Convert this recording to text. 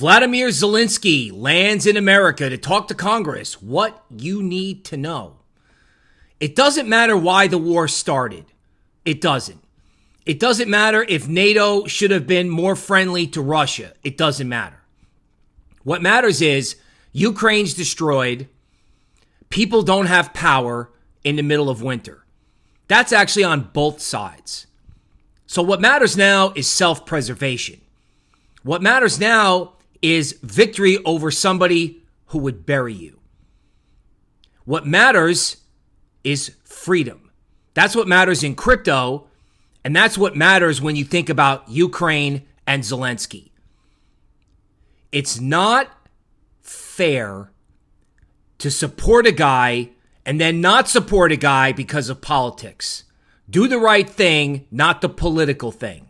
Vladimir Zelensky lands in America to talk to Congress. What you need to know. It doesn't matter why the war started. It doesn't. It doesn't matter if NATO should have been more friendly to Russia. It doesn't matter. What matters is Ukraine's destroyed. People don't have power in the middle of winter. That's actually on both sides. So, what matters now is self preservation. What matters now is victory over somebody who would bury you. What matters is freedom. That's what matters in crypto. And that's what matters when you think about Ukraine and Zelensky. It's not fair to support a guy and then not support a guy because of politics. Do the right thing, not the political thing.